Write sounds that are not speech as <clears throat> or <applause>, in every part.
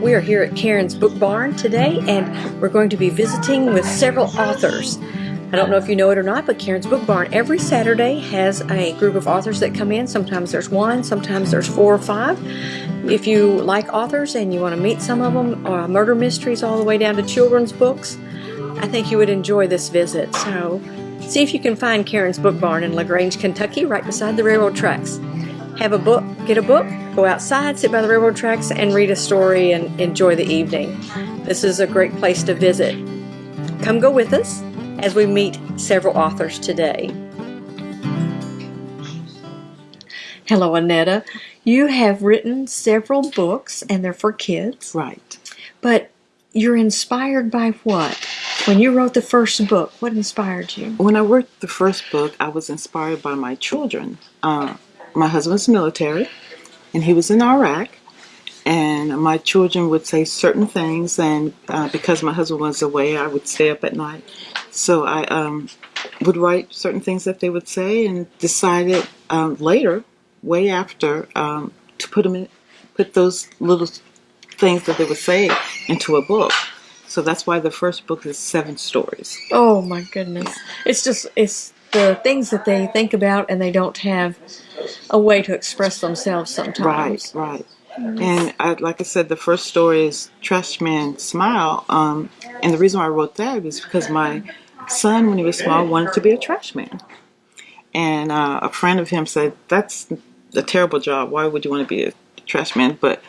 We are here at Karen's Book Barn today and we're going to be visiting with several authors. I don't know if you know it or not, but Karen's Book Barn every Saturday has a group of authors that come in. Sometimes there's one, sometimes there's four or five. If you like authors and you want to meet some of them, uh, murder mysteries all the way down to children's books, I think you would enjoy this visit. So see if you can find Karen's Book Barn in LaGrange, Kentucky, right beside the railroad tracks. Have a book, get a book, go outside, sit by the railroad tracks, and read a story and enjoy the evening. This is a great place to visit. Come go with us as we meet several authors today. Hello, Annetta. You have written several books, and they're for kids. Right. But you're inspired by what? When you wrote the first book, what inspired you? When I wrote the first book, I was inspired by my children. Uh, my husband's military, and he was in Iraq. And my children would say certain things, and uh, because my husband was away, I would stay up at night. So I um, would write certain things that they would say, and decided um, later, way after, um, to put them in, put those little things that they would say into a book. So that's why the first book is seven stories. Oh my goodness! It's just it's the things that they think about, and they don't have a way to express themselves sometimes. Right, right. And I, like I said, the first story is Trash Man Smile. Um, and the reason why I wrote that is because my son, when he was small, wanted to be a trash man. And uh, a friend of him said, That's a terrible job. Why would you want to be a trash man? But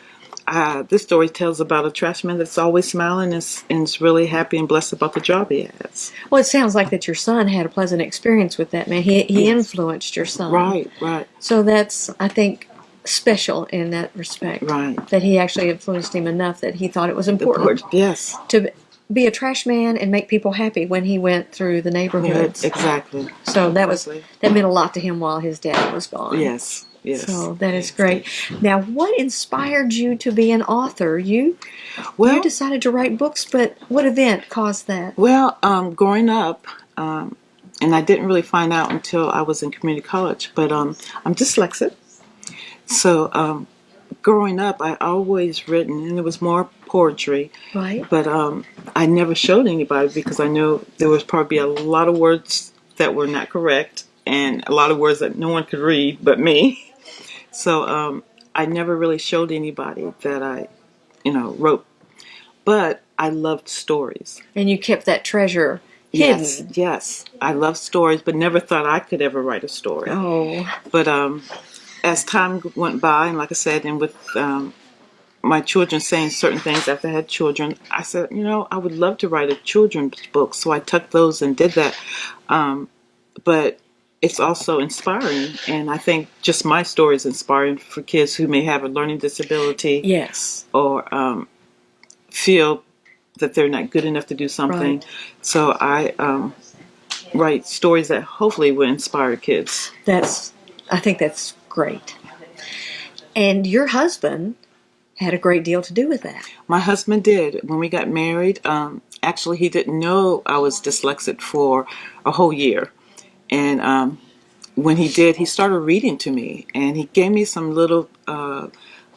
uh, this story tells about a trash man that's always smiling and is, and is really happy and blessed about the job he has. Well, it sounds like that your son had a pleasant experience with that man. He, he influenced your son. Right, right, So that's, I think, special in that respect. right. That he actually influenced him enough that he thought it was important Yes, to be a trash man and make people happy when he went through the yeah, neighborhoods. exactly. So that was that meant a lot to him while his dad was gone. Yes, yes. So that is great. Now, what inspired you to be an author? You well, you decided to write books, but what event caused that? Well, um, growing up, um, and I didn't really find out until I was in community college, but um, I'm dyslexic. So um, growing up, I always written, and it was more poetry, Right. but um, I never showed anybody because I knew there was probably a lot of words that were not correct and a lot of words that no one could read but me. <laughs> So um, I never really showed anybody that I, you know, wrote. But I loved stories. And you kept that treasure hidden. Yes, yes. I love stories, but never thought I could ever write a story. Oh, But um, as time went by, and like I said, and with um, my children saying certain things after I had children, I said, you know, I would love to write a children's book. So I took those and did that. Um, but it's also inspiring, and I think just my story is inspiring for kids who may have a learning disability yes. or um, feel that they're not good enough to do something. Right. So I um, write stories that hopefully will inspire kids. That's I think that's great. And your husband had a great deal to do with that. My husband did when we got married. Um, actually, he didn't know I was dyslexic for a whole year, and um, when he did, he started reading to me, and he gave me some little uh,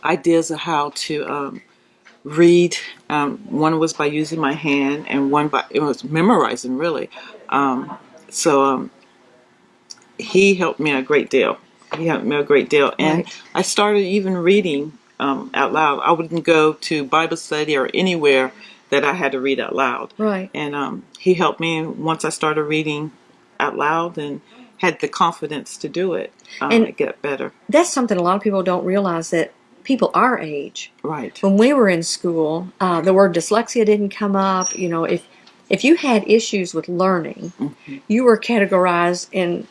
ideas of how to um, read. Um, one was by using my hand, and one by it was memorizing really. Um, so um, he helped me a great deal. He helped me a great deal, and Right. I started even reading um, out loud. I wouldn't go to Bible study or anywhere that I had to read out loud. Right. And um, he helped me once I started reading out loud and had the confidence to do it. Um, And- it get better. That's something a lot of people don't realize that people our age, Right. when we were in school, uh, the word dyslexia didn't come up. You know, if if you had issues with learning, Mm-hmm. you were categorized in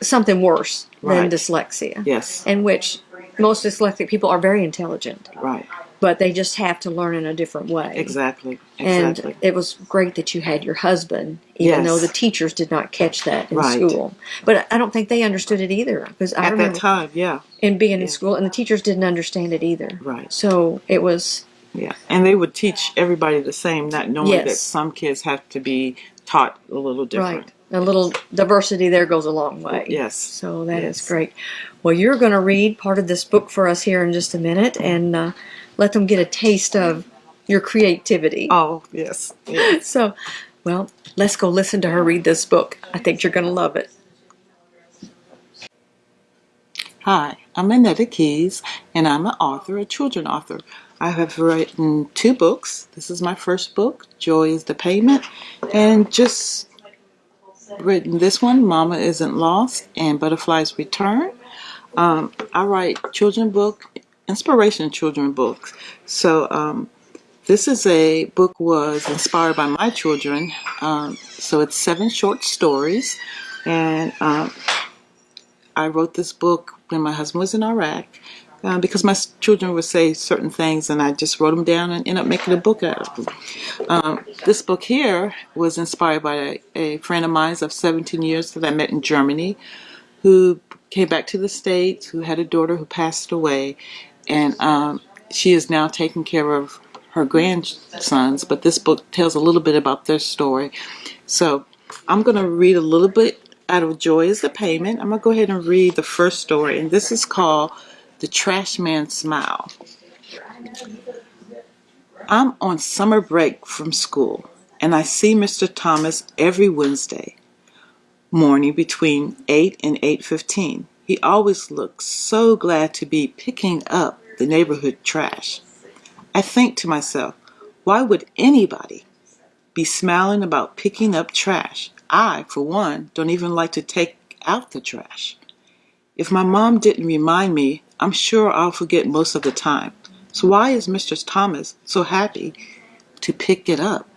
something worse than dyslexia. Yes. In which most dyslexic people are very intelligent, Right. but they just have to learn in a different way. Exactly. exactly. And it was great that you had your husband, even Yes. though the teachers did not catch that in Right. school. But I don't think they understood it either, because I At remember that time, yeah. in being in school, and the teachers didn't understand it either. Right. So it was Yeah. And they would teach everybody the same, not knowing that some kids have to be taught a little different. right. A little diversity there goes a long way. Yes. So that is Yes. great. Well, you're going to read part of this book for us here in just a minute, and uh, let them get a taste of your creativity. Oh, yes. yes. <laughs> So, well, let's go listen to her read this book. I think you're going to love it. Hi, I'm Annetta Keys, and I'm an author, a children author. I have written two books. This is my first book, Joy is the Payment, and just written this one, Mama Isn't Lost, and Butterflies Return. Um, I write children book, inspiration children books. So um, this is a book was inspired by my children. Um, so it's seven short stories, and um, I wrote this book when my husband was in Iraq. Uh, because my children would say certain things and I just wrote them down and ended up making a book out of them. Um, this book here was inspired by a, a, friend of mine of 17 years that I met in Germany who came back to the States, who had a daughter who passed away, and um, she is now taking care of her grandsons, but this book tells a little bit about their story. So I'm going to read a little bit out of Joy is the Payment. I'm going to go ahead and read the first story, and this is called The Trash Man Smile. I'm on summer break from school, and I see Mr. Thomas every Wednesday morning between 8 and 8.15. He always looks so glad to be picking up the neighborhood trash. I think to myself, why would anybody be smiling about picking up trash? I, for one, don't even like to take out the trash. If my mom didn't remind me, I'm sure I'll forget most of the time. So why is Mr. Thomas so happy to pick it up?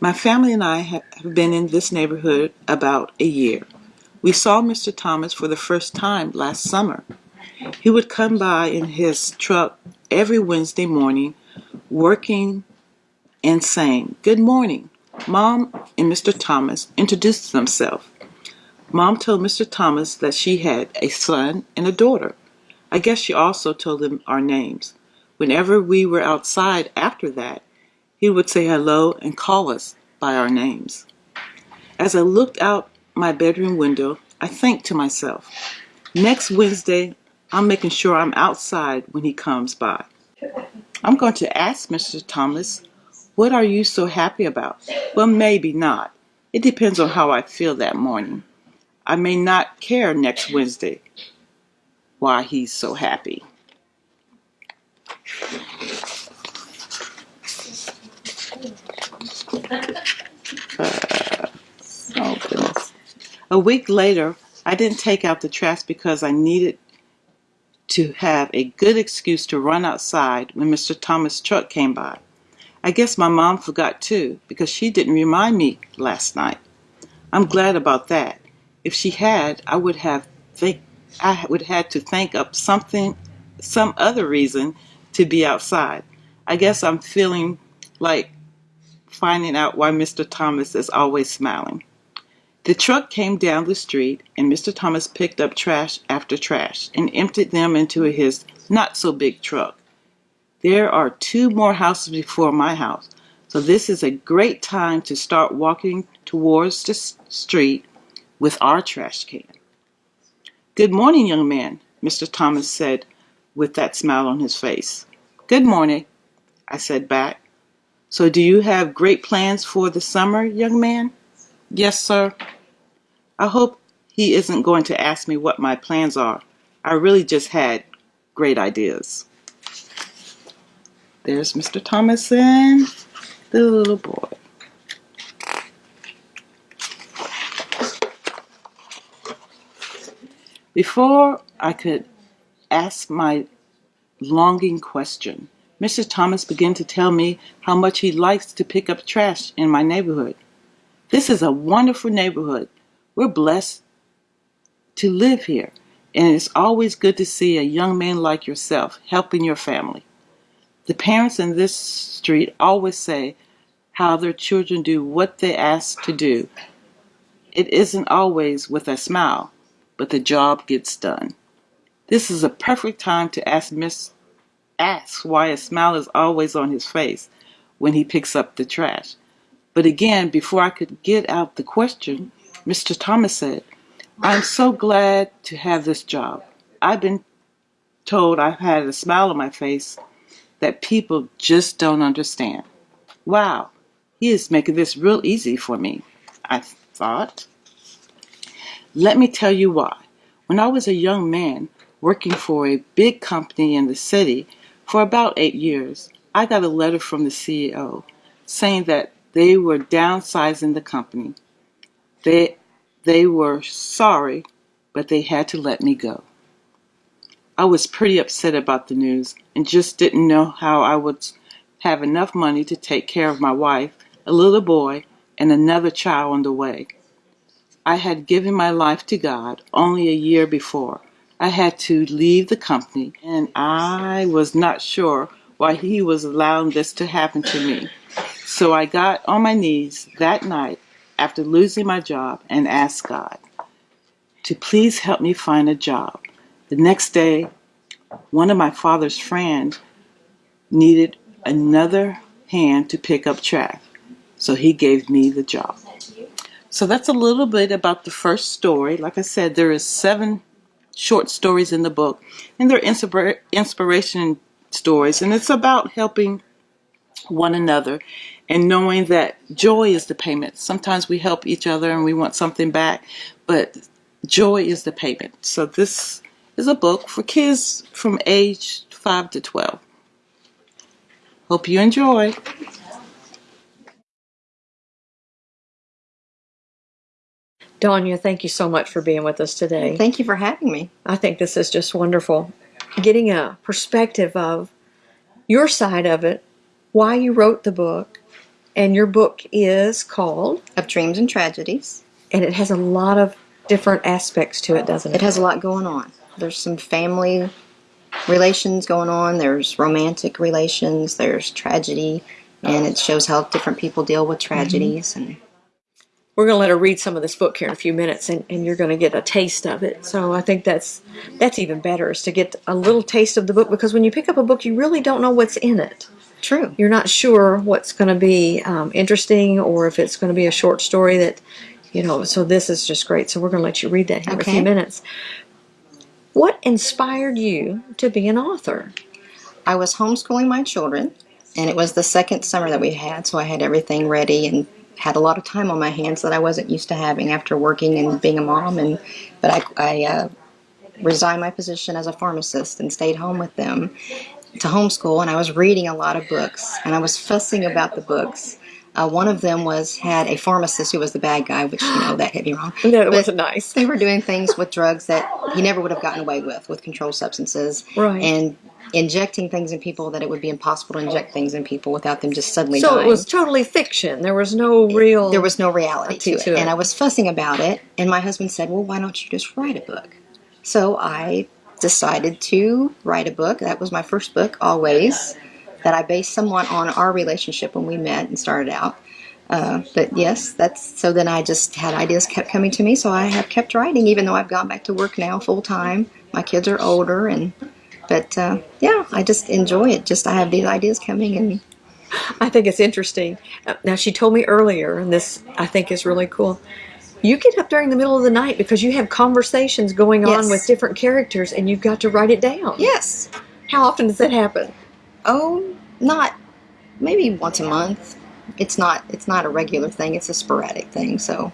My family and I have been in this neighborhood about a year. We saw Mr. Thomas for the first time last summer. He would come by in his truck every Wednesday morning, working and saying, Good morning. Mom and Mr. Thomas introduced themselves. Mom told Mr. Thomas that she had a son and a daughter. I guess she also told him our names. Whenever we were outside after that, he would say hello and call us by our names. As I looked out my bedroom window, I think to myself, next Wednesday, I'm making sure I'm outside when he comes by. I'm going to ask Mr. Thomas what are you so happy about? Well, maybe not. It depends on how I feel that morning. I may not care next Wednesday why he's so happy. Uh, oh, goodness. A week later, I didn't take out the trash because I needed to have a good excuse to run outside when Mr. Thomas' truck came by. I guess my mom forgot too, because she didn't remind me last night. I'm glad about that. If she had, I would have think I would have to think up something, some other reason to be outside. I guess I'm feeling like finding out why Mr. Thomas is always smiling. The truck came down the street, and Mr. Thomas picked up trash after trash and emptied them into his not so big truck. There are two more houses before my house, so this is a great time to start walking towards the street with our trash can. Good morning, young man, Mr. Thomas said with that smile on his face. Good morning, I said back. So do you have great plans for the summer, young man? Yes, sir. I hope he isn't going to ask me what my plans are. I really just had great ideas. There's Mr. Thomason, the little boy. Before I could ask my longing question, Mr. Thomas began to tell me how much he likes to pick up trash in my neighborhood. This is a wonderful neighborhood. We're blessed to live here, and it's always good to see a young man like yourself helping your family. The parents in this street always say how their children do what they ask to do. It isn't always with a smile, but the job gets done. This is a perfect time to ask Miss ask why a smile is always on his face when he picks up the trash. But again, before I could get out the question, Mr. Thomas said, I'm so glad to have this job. I've been told I've had a smile on my face that people just don't understand. Wow, he is making this real easy for me, I thought. Let me tell you why. When I was a young man working for a big company in the city for about eight years, I got a letter from the CEO saying that they were downsizing the company. They, they were sorry, but they had to let me go. I was pretty upset about the news and just didn't know how I would have enough money to take care of my wife, a little boy, and another child on the way. I had given my life to God only a year before. I had to leave the company, and I was not sure why He was allowing this to happen to me. So I got on my knees that night after losing my job and asked God to please help me find a job. The next day, one of my father's friends needed another hand to pick up trash, so he gave me the job. So that's a little bit about the first story. Like I said, there is seven short stories in the book, and they're inspira- inspiration stories, and it's about helping one another and knowing that joy is the payment. Sometimes we help each other and we want something back, but joy is the payment. So this is a book for kids from age 5 to 12. Hope you enjoy. Danya, thank you so much for being with us today. Thank you for having me. I think this is just wonderful. Getting a perspective of your side of it, why you wrote the book, and your book is called, Of dreams and tragedies. and it has a lot of different aspects to it, doesn't It it? has a lot going on. There's some family relations going on, there's romantic relations, there's tragedy, and it shows how different people deal with tragedies mm-hmm. and We're going to let her read some of this book here in a few minutes, and, and you're going to get a taste of it. So I think that's that's even better is to get a little taste of the book because when you pick up a book, you really don't know what's in it. true. You're not sure what's going to be um, interesting or if it's going to be a short story that, you know. So this is just great. So we're going to let you read that here in a few minutes. What inspired you to be an author? I was homeschooling my children, and it was the second summer that we had, so I had everything ready and had a lot of time on my hands that I wasn't used to having after working and being a mom. And but I, I uh, resigned my position as a pharmacist and stayed home with them to homeschool. And I was reading a lot of books, and I was fussing about the books. Uh, one of them was had a pharmacist who was the bad guy, which you know that hit me wrong. <laughs> No, it wasn't nice. they were doing things with drugs that he never would have gotten away with, with controlled substances, Right. and injecting things in people that it would be impossible to inject things in people without them just suddenly So dying. it was totally fiction. There was no real. there was no reality to, to it. it. and I was fussing about it. And my husband said, "Well, why don't you just write a book?" So I decided to write a book. That was my first book, always, that I based somewhat on our relationship when we met and started out. Uh, but yes, that's so. Then I just had ideas kept coming to me, so I have kept writing, even though I've gone back to work now full time. My kids are older, and but uh, yeah, I just enjoy it. Just I have these ideas coming, and I think it's interesting. Now, she told me earlier, and this I think is really cool. You get up during the middle of the night because you have conversations going on with different characters, and you've got to write it down. yes, How often does that happen? Oh, not maybe once a month. It's not it's not a regular thing. It's a sporadic thing. So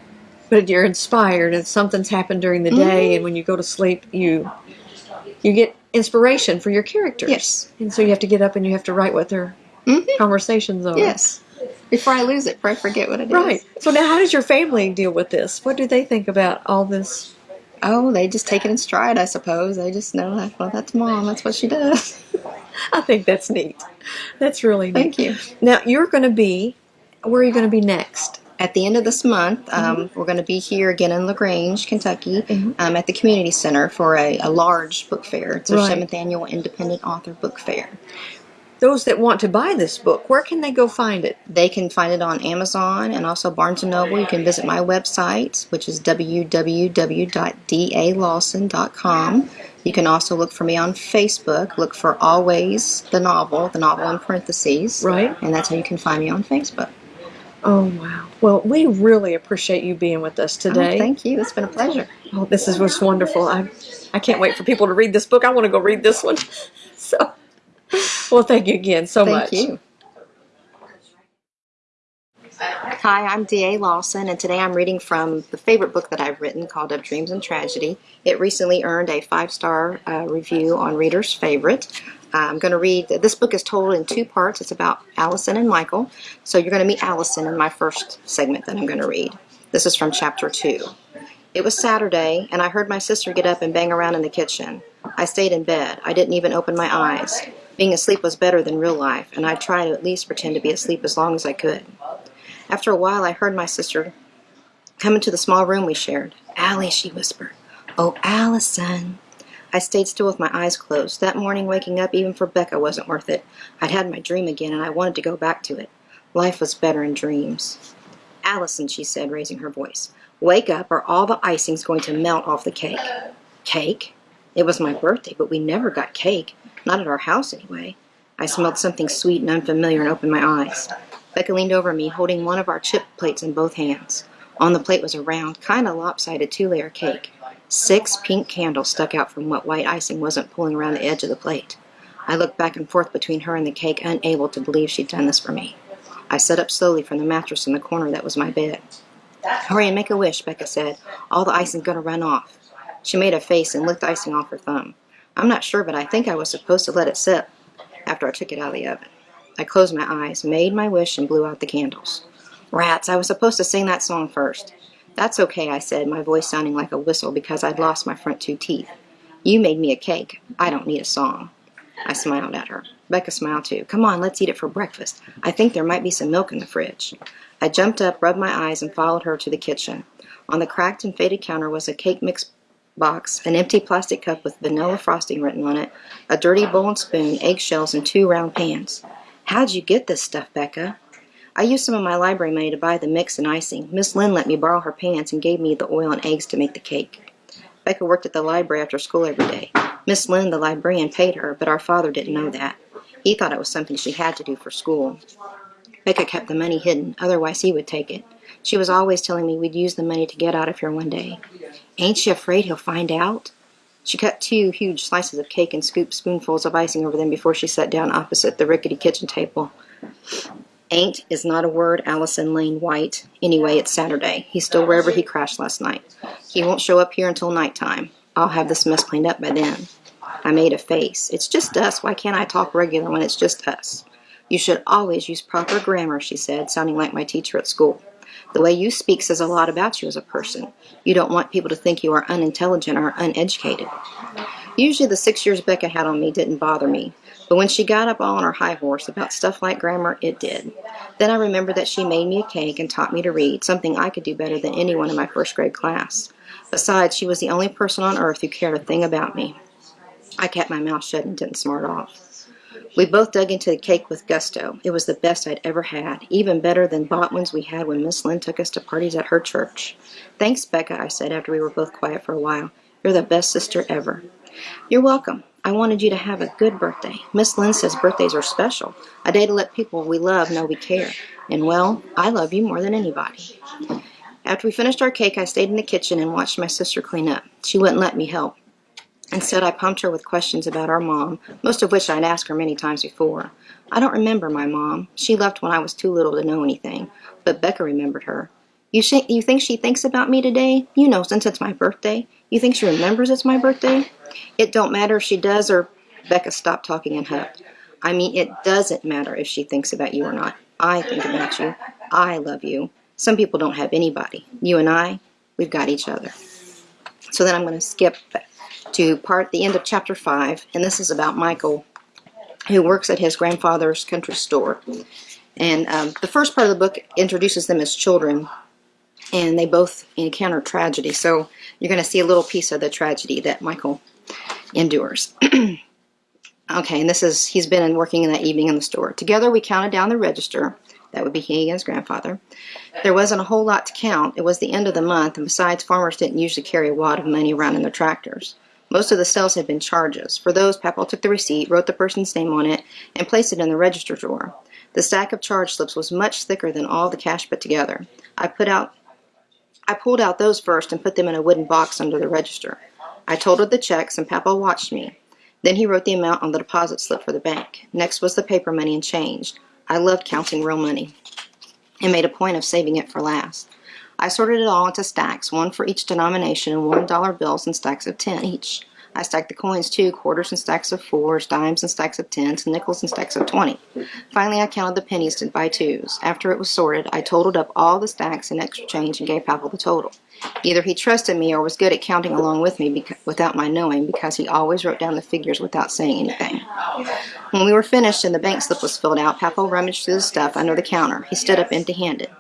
But you're inspired, and something's happened during the day, and when you go to sleep, you you get inspiration for your characters. Yes. And so you have to get up and you have to write what their Mhm. conversations are. yes, before I lose it, before I forget what it is. Right. So now, how does your family deal with this? What do they think about all this? Oh, they just take it in stride, I suppose. They just know that. Well, that's mom. That's what she does. <laughs> I think that's neat. That's really neat. Thank you. Now you're going to be. Where are you going to be next? At the end of this month, um, Mm-hmm. we're going to be here again in Lagrange, Kentucky, um, at the community center for a, a large book fair. It's our Right. seventh annual independent author book fair. Those that want to buy this book, where can they go find it? They can find it on Amazon and also Barnes & Noble. You can visit my website, which is www.dalawson.com. You can also look for me on Facebook. Look for Always the Novel, the novel in parentheses. Right. And that's how you can find me on Facebook. Oh wow! Well, we really appreciate you being with us Oh, today. thank you. It's been a pleasure. Oh, this is was wonderful. I I can't wait for people to read this book. I want to go read this one. <laughs> So, Well, thank you again so Thank much. you. Hi, I'm D.A. Lawson, and today I'm reading from the favorite book that I've written called Of Dreams and Tragedy. It recently earned a five star uh, review on Reader's Favorite. I'm going to read, this book is told in two parts. It's about Allison and Michael. So you're going to meet Allison in my first segment that I'm going to read. This is from chapter two. It was Saturday, and I heard my sister get up and bang around in the kitchen. I stayed in bed. I didn't even open my eyes. Being asleep was better than real life, and I'd try to at least pretend to be asleep as long as I could. After a while, I heard my sister come into the small room we shared. Allie, she whispered. Oh, Allison. I stayed still with my eyes closed. That morning, waking up even for Becca wasn't worth it. I'd had my dream again, and I wanted to go back to it. Life was better in dreams. Allison, she said, raising her voice, wake up or all the icing's going to melt off the cake. Cake? It was my birthday, but we never got cake. Not at our house, anyway. I smelled something sweet and unfamiliar and opened my eyes. Becca leaned over me, holding one of our chip plates in both hands. On the plate was a round, kind of lopsided two layer cake. Six pink candles stuck out from what white icing wasn't pulling around the edge of the plate. I looked back and forth between her and the cake, unable to believe she'd done this for me. I sat up slowly from the mattress in the corner that was my bed. Hurry and make a wish, Becca said. All the icing's to run off. She made a face and licked icing off her thumb. I'm not sure, but I think I was supposed to let it sit after I took it out of the oven. I closed my eyes, made my wish, and blew out the candles. Rats, I was supposed to sing that song first. That's okay, I said, my voice sounding like a whistle because I'd lost my front two teeth. You made me a cake. I don't need a song. I smiled at her. Becca smiled too. Come on, let's eat it for breakfast. I think there might be some milk in the fridge. I jumped up, rubbed my eyes, and followed her to the kitchen. On the cracked and faded counter was a cake mix box, an empty plastic cup with vanilla frosting written on it, a dirty bowl and spoon, eggshells, and two round pans. How'd you get this stuff, Becca? I used some of my library money to buy the mix and icing. Miss Lynn let me borrow her pans and gave me the oil and eggs to make the cake. Becca worked at the library after school every day. Miss Lynn, the librarian, paid her, but our father didn't know that. He thought it was something she had to do for school. Becca kept the money hidden, otherwise he would take it. She was always telling me we'd use the money to get out of here one day. Ain't she afraid he'll find out? She cut two huge slices of cake and scooped spoonfuls of icing over them before she sat down opposite the rickety kitchen table. Ain't is not a word Allison Lane White. Anyway, it's Saturday. He's still wherever he crashed last night. He won't show up here until nighttime. I'll have this mess cleaned up by then. I made a face. It's just us. Why can't I talk regular when it's just us? You should always use proper grammar, she said, sounding like my teacher at school. The way you speak says a lot about you as a person. You don't want people to think you are unintelligent or uneducated. Usually the six years Becca had on me didn't bother me, but when she got up all on her high horse about stuff like grammar, it did. Then I remembered that she made me a cake and taught me to read, something I could do better than anyone in my first grade class. Besides, she was the only person on earth who cared a thing about me. I kept my mouth shut and didn't smart off. We both dug into the cake with gusto. It was the best I'd ever had, even better than bought ones we had when Miss Lynn took us to parties at her church. Thanks, Becca, I said after we were both quiet for a while. You're the best sister ever. You're welcome. I wanted you to have a good birthday. Miss Lynn says birthdays are special, a day to let people we love know we care. And well, I love you more than anybody. After we finished our cake, I stayed in the kitchen and watched my sister clean up. She wouldn't let me help. Instead, I pumped her with questions about our mom, most of which I'd asked her many times before. I don't remember my mom. She left when I was too little to know anything, but Becca remembered her. You, you think she thinks about me today? You know, since it's my birthday. You think she remembers it's my birthday? It don't matter if she does or Becca stopped talking and hugged. I mean, it doesn't matter if she thinks about you or not. I think about you. I love you. Some people don't have anybody. You and I, we've got each other. So then I'm going to skip to part the end of chapter 5, and this is about Michael, who works at his grandfather's country store. And um, the first part of the book introduces them as children, and they both encounter tragedy. So you're going to see a little piece of the tragedy that Michael endures. <clears throat> okay, and this is, he's been working in that evening in the store. Together we counted down the register. That would be he and his grandfather. There wasn't a whole lot to count. It was the end of the month, and besides, farmers didn't usually carry a wad of money around in their tractors. Most of the sales had been charges. For those, Papaw took the receipt, wrote the person's name on it, and placed it in the register drawer. The stack of charge slips was much thicker than all the cash put together. I put out I pulled out those first and put them in a wooden box under the register. I totaled the checks, and Papa watched me. Then he wrote the amount on the deposit slip for the bank. Next was the paper money and change. I loved counting real money and made a point of saving it for last. I sorted it all into stacks, one for each denomination, and one dollar bills and stacks of ten each. I stacked the coins too, quarters and stacks of fours, dimes and stacks of tens, nickels and stacks of twenty. Finally, I counted the pennies by twos. After it was sorted, I totaled up all the stacks and extra change and gave Papaw the total. Either he trusted me or was good at counting along with me without my knowing because he always wrote down the figures without saying anything. When we were finished and the bank slip was filled out, Papaw rummaged through the stuff under the counter. He stood up empty-handed.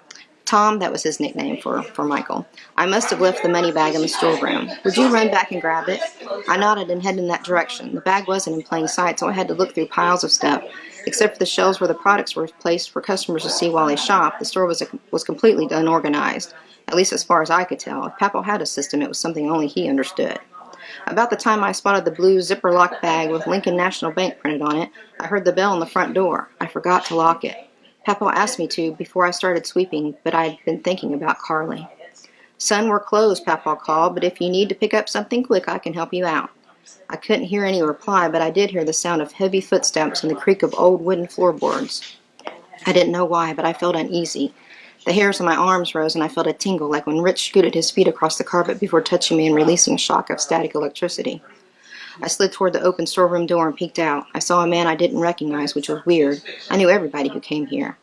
Tom, that was his nickname for, for Michael. I must have left the money bag in the storeroom. Would you run back and grab it? I nodded and headed in that direction. The bag wasn't in plain sight, so I had to look through piles of stuff. Except for the shelves where the products were placed for customers to see while they shopped, the store was, was completely unorganized, at least as far as I could tell. If Papaw had a system, it was something only he understood. About the time I spotted the blue zipper lock bag with Lincoln National Bank printed on it, I heard the bell on the front door. I forgot to lock it. Papaw asked me to before I started sweeping, but I'd been thinking about Carly. Son, we're closed, Papaw called, but if you need to pick up something quick, I can help you out. I couldn't hear any reply, but I did hear the sound of heavy footsteps and the creak of old wooden floorboards. I didn't know why, but I felt uneasy. The hairs on my arms rose, and I felt a tingle like when Rich scooted his feet across the carpet before touching me and releasing a shock of static electricity. I slid toward the open storeroom door and peeked out. I saw a man I didn't recognize, which was weird. I knew everybody who came here.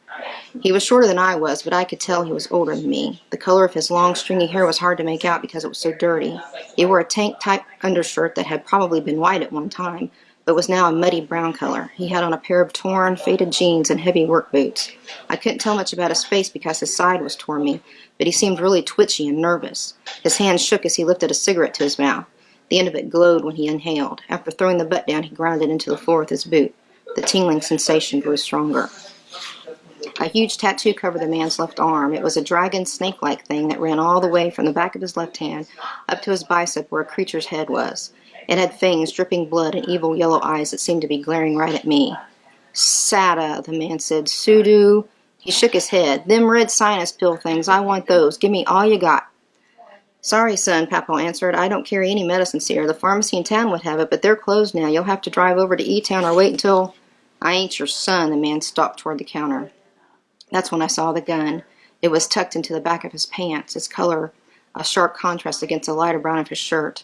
He was shorter than I was, but I could tell he was older than me. The color of his long, stringy hair was hard to make out because it was so dirty. He wore a tank-type undershirt that had probably been white at one time, but was now a muddy brown color. He had on a pair of torn, faded jeans and heavy work boots. I couldn't tell much about his face because his side was toward me, but he seemed really twitchy and nervous. His hand shook as he lifted a cigarette to his mouth. The end of it glowed when he inhaled. After throwing the butt down, he ground it into the floor with his boot. The tingling sensation grew stronger. A huge tattoo covered the man's left arm. It was a dragon snake-like thing that ran all the way from the back of his left hand up to his bicep where a creature's head was. It had fangs, dripping blood, and evil yellow eyes that seemed to be glaring right at me. Sada, the man said. Sudu. He shook his head. Them red sinus pill things, I want those. Give me all you got. Sorry, son, Papaw answered. I don't carry any medicines here. The pharmacy in town would have it, but they're closed now. You'll have to drive over to E-Town or wait until... I ain't your son, the man stalked toward the counter. That's when I saw the gun. It was tucked into the back of his pants, its color a sharp contrast against the lighter brown of his shirt.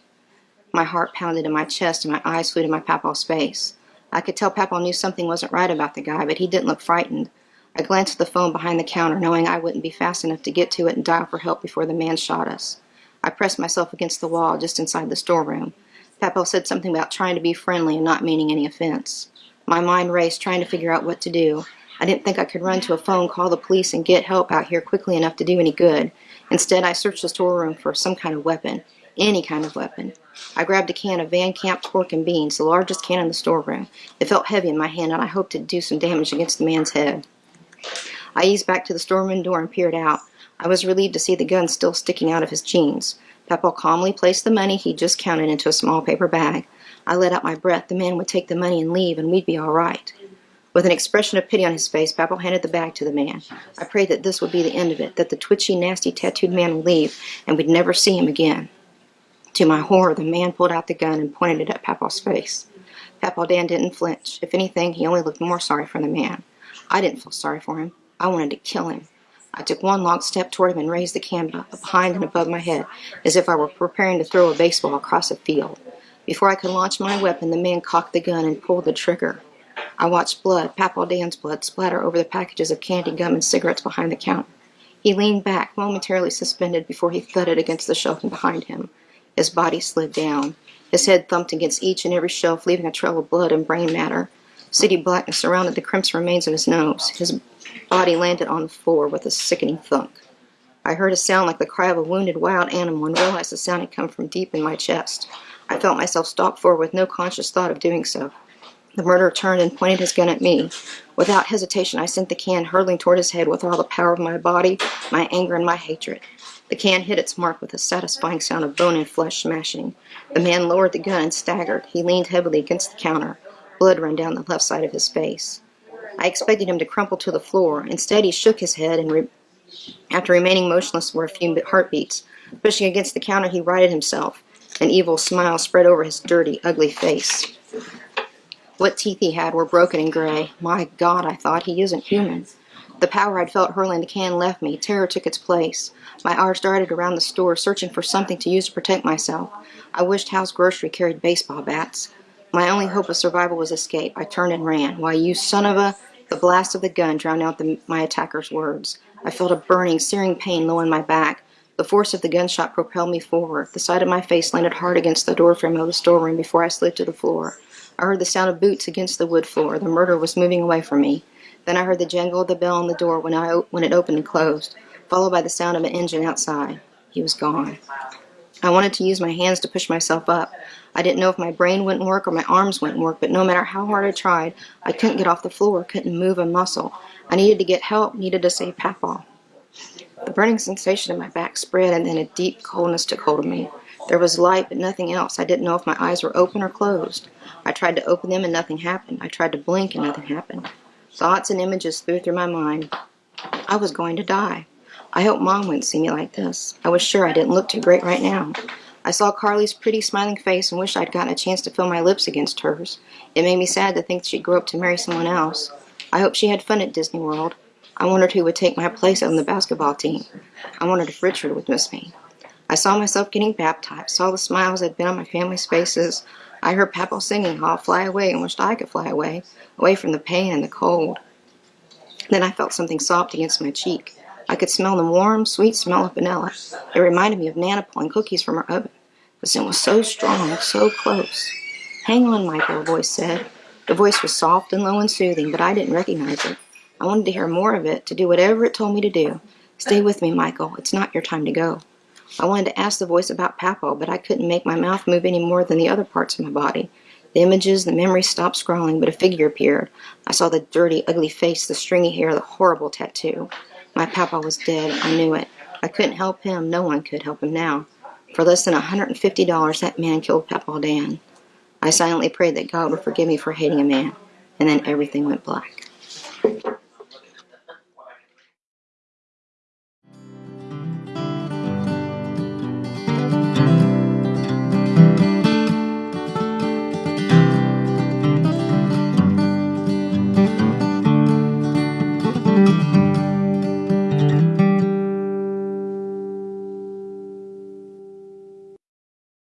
My heart pounded in my chest and my eyes flew to my Papaw's face. I could tell Papaw knew something wasn't right about the guy, but he didn't look frightened. I glanced at the phone behind the counter, knowing I wouldn't be fast enough to get to it and dial for help before the man shot us. I pressed myself against the wall just inside the storeroom. Papaw said something about trying to be friendly and not meaning any offense. My mind raced, trying to figure out what to do. I didn't think I could run to a phone, call the police, and get help out here quickly enough to do any good. Instead, I searched the storeroom for some kind of weapon. Any kind of weapon. I grabbed a can of Van Camp pork and beans, the largest can in the storeroom. It felt heavy in my hand, and I hoped it'd do some damage against the man's head. I eased back to the storeroom door and peered out. I was relieved to see the gun still sticking out of his jeans. Papaw calmly placed the money he'd just counted into a small paper bag. I let out my breath. The man would take the money and leave, and we'd be all right. With an expression of pity on his face, Papaw handed the bag to the man. I prayed that this would be the end of it, that the twitchy, nasty, tattooed man would leave, and we'd never see him again. To my horror, the man pulled out the gun and pointed it at Papaw's face. Papaw Dan didn't flinch. If anything, he only looked more sorry for the man. I didn't feel sorry for him. I wanted to kill him. I took one long step toward him and raised the can behind and above my head, as if I were preparing to throw a baseball across a field. Before I could launch my weapon, the man cocked the gun and pulled the trigger. I watched blood, Papaw Dan's blood, splatter over the packages of candy, gum, and cigarettes behind the counter. He leaned back, momentarily suspended, before he thudded against the shelf behind him. His body slid down. His head thumped against each and every shelf, leaving a trail of blood and brain matter. City blackness surrounded the crimson remains of his nose. His body landed on the floor with a sickening thunk. I heard a sound like the cry of a wounded wild animal and realized the sound had come from deep in my chest. I felt myself stalk forward with no conscious thought of doing so. The murderer turned and pointed his gun at me. Without hesitation, I sent the can hurtling toward his head with all the power of my body, my anger, and my hatred. The can hit its mark with a satisfying sound of bone and flesh smashing. The man lowered the gun and staggered. He leaned heavily against the counter. Blood ran down the left side of his face. I expected him to crumple to the floor. Instead, he shook his head and, re after remaining motionless for a few heartbeats, pushing against the counter, he righted himself. An evil smile spread over his dirty, ugly face. What teeth he had were broken and gray. My God, I thought, he isn't human. The power I'd felt hurling the can left me. Terror took its place. My eyes darted around the store, searching for something to use to protect myself. I wished Hal's Grocery carried baseball bats. My only hope of survival was escape. I turned and ran. Why, you son of a... The blast of the gun drowned out the, my attacker's words. I felt a burning, searing pain low in my back. The force of the gunshot propelled me forward. The side of my face landed hard against the doorframe of the storeroom before I slid to the floor. I heard the sound of boots against the wood floor. The murderer was moving away from me. Then I heard the jangle of the bell on the door when, I, when it opened and closed, followed by the sound of an engine outside. He was gone. I wanted to use my hands to push myself up. I didn't know if my brain wouldn't work or my arms wouldn't work, but no matter how hard I tried, I couldn't get off the floor, couldn't move a muscle. I needed to get help, needed to save Papaw. The burning sensation in my back spread, and then a deep coldness took hold of me. There was light, but nothing else. I didn't know if my eyes were open or closed. I tried to open them, and nothing happened. I tried to blink, and nothing happened. Thoughts and images flew through my mind. I was going to die. I hoped Mom wouldn't see me like this. I was sure I didn't look too great right now. I saw Carly's pretty smiling face and wished I'd gotten a chance to feel my lips against hers. It made me sad to think she'd grow up to marry someone else. I hoped she had fun at Disney World. I wondered who would take my place on the basketball team. I wondered if Richard would miss me. I saw myself getting baptized, saw the smiles that had been on my family's faces. I heard Papa singing, I'll fly away, and wished I could fly away, away from the pain and the cold. Then I felt something soft against my cheek. I could smell the warm, sweet smell of vanilla. It reminded me of Nana pulling cookies from her oven. The scent was so strong, so close. Hang on, Michael, a voice said. The voice was soft and low and soothing, but I didn't recognize it. I wanted to hear more of it, to do whatever it told me to do. Stay with me, Michael. It's not your time to go. I wanted to ask the voice about Papaw, but I couldn't make my mouth move any more than the other parts of my body. The images, the memories stopped scrolling, but a figure appeared. I saw the dirty, ugly face, the stringy hair, the horrible tattoo. My Papa was dead. I knew it. I couldn't help him. No one could help him now. For less than a $150, that man killed Papa Dan. I silently prayed that God would forgive me for hating a man, and then everything went black.